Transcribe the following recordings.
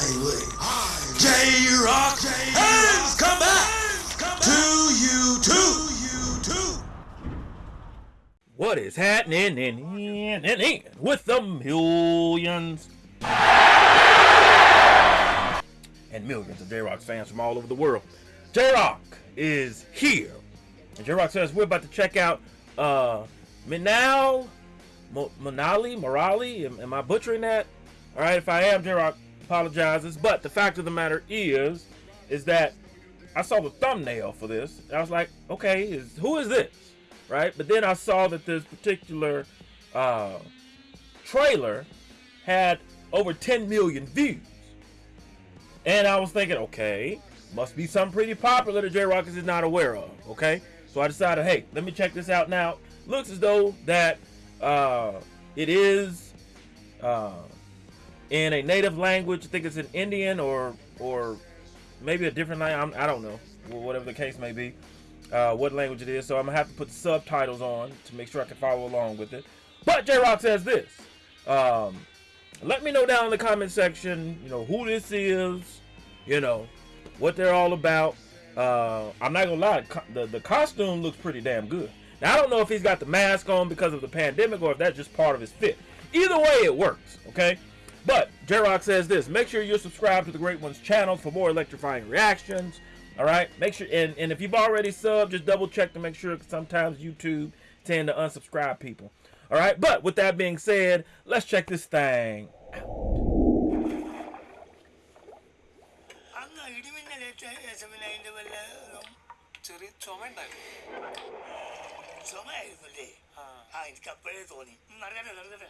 J Rock has come back to you too. What is happening in, in, in, in with the millions and millions of J Rock fans from all over the world? J Rock is here. And J Rock says we're about to check out uh Minal Mo- Manali Morali. Am, am I butchering that? All right, if I am, J Rock apologizes. But the fact of the matter is, is that I saw the thumbnail for this. I was like, okay, is who is this? Right? But then I saw that this particular uh, trailer had over 10 million views. And I was thinking, okay, must be something pretty popular that J Rock is not aware of. Okay? So I decided, hey, let me check this out now. Looks as though that uh, it is uh, in a native language. I think it's in Indian or or maybe a different language. I don't know, whatever the case may be, uh, what language it is. So I'm gonna have to put subtitles on to make sure I can follow along with it. But J Rock says this. Um, let me know down in the comment section, you know, who this is, you know, what they're all about. Uh, I'm not gonna lie, the, the costume looks pretty damn good. Now I don't know if he's got the mask on because of the pandemic or if that's just part of his fit. Either way, it works. Okay. But J Rock says this: make sure you're subscribed to the Great Ones channel for more electrifying reactions. All right. Make sure and, and if you've already subbed, just double check to make sure. Because sometimes YouTube tend to unsubscribe people. All right. But with that being said, let's check this thing അങ്ങ് ഇടിമിന്നലേറ്റ യേശുവിന് അതിന്റെ വല്ല ചെറിയ ചുമ ഉണ്ടായിരുന്നു ചുമയായിരുന്നല്ലേ ആ എനിക്ക് അപ്പോഴേ തോന്നി നടക്കട്ടെ നടക്കട്ടെ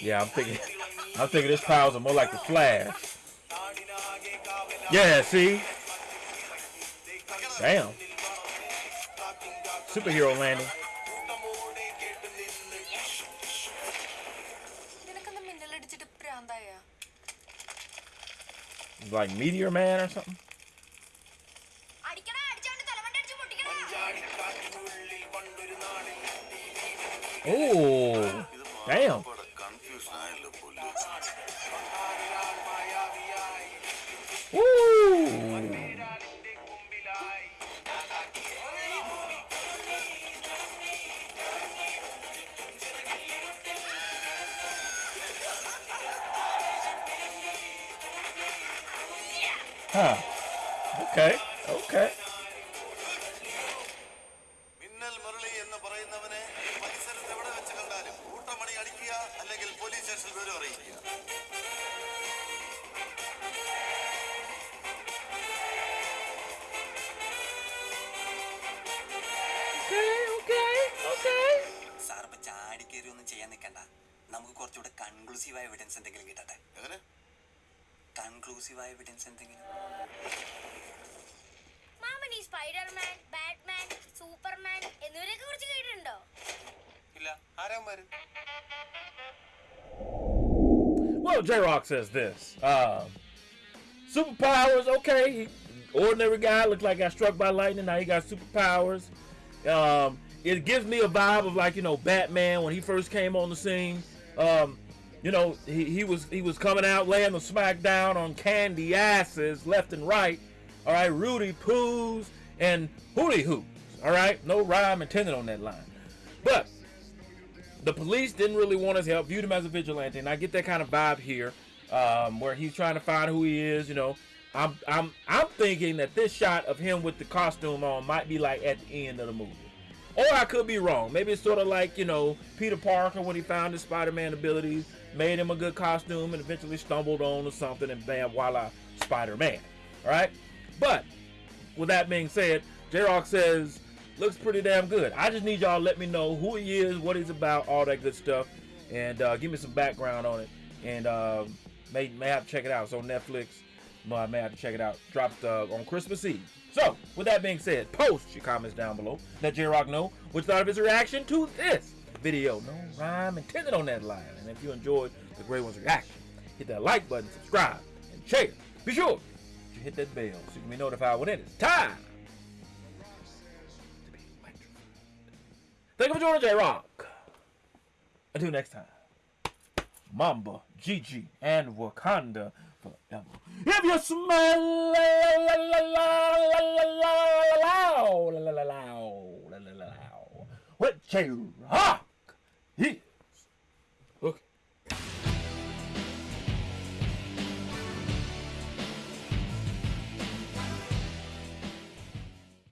Yeah, I'm thinking. I'm thinking this powers are more like the Flash. Yeah, see. Damn. Superhero landing. Like Meteor Man or something? Oh, damn. Huh. Okay. Okay. Minnal Murali എന്ന് പറയുന്നവനെ പരിസരത്ത് എവിടെ വെച്ച് കണ്ടാലും കൂട്ടമണി അടിക്കുക അല്ലെങ്കിൽ പോലീസ് സ്റ്റേഷനിൽ വിവരം അറിയിക്കുക Okay. Okay. Okay. സാർ ഇപ്പൊ ചാടിക്കേറി ഒന്നും ചെയ്യാൻ നിൽക്കണ്ട നമുക്ക് കുറച്ചുകൂടെ കൺക്ലൂസീവ് എവിഡൻസ് എന്തെങ്കിലും കിട്ടട്ടെ എങ്ങനെ കൺക്ലൂസീവ് എവിഡൻസ് എന്തെങ്കിലും മാമൻ ഈ സ്പൈഡർമാൻ ബാറ്റ്മാൻ സൂപ്പർമാൻ എന്നിവരെയൊക്കെ കുറിച്ച് കേട്ടിട്ടുണ്ടോ ഇല്ല ആരാമാര് Well, J Rock says this. Um, superpowers, okay. He, ordinary guy looked like got struck by lightning. Now he got superpowers. Um, it gives me a vibe of like you know Batman when he first came on the scene. Um, you know he, he was he was coming out laying the smack down on candy asses left and right. All right, Rudy poos and hooty hoops. All right, no rhyme intended on that line, but the police didn't really want his help, viewed him as a vigilante, and I get that kind of vibe here, um, where he's trying to find who he is. You know, I'm I'm I'm thinking that this shot of him with the costume on might be like at the end of the movie, or I could be wrong. Maybe it's sort of like you know Peter Parker when he found his Spider-Man abilities, made him a good costume, and eventually stumbled on or something, and bam, voila, Spider-Man. All right, but with that being said, J Rock says looks pretty damn good. I just need y'all to let me know who he is, what he's about, all that good stuff, and uh, give me some background on it. and uh, may may have to check it out. It's on Netflix. I may have to check it out. Dropped uh, on Christmas Eve. So, with that being said, post your comments down below. Let J Rock know what you thought of his reaction to this video. No rhyme intended on that line. And if you enjoyed the Great One's reaction, hit that like button, subscribe, and share. Be sure to hit that bell so you can be notified when it is time to be electrified. Thank you for joining J Rock. Until next time, Mamba, Gigi, and Wakanda forever. If you smell la la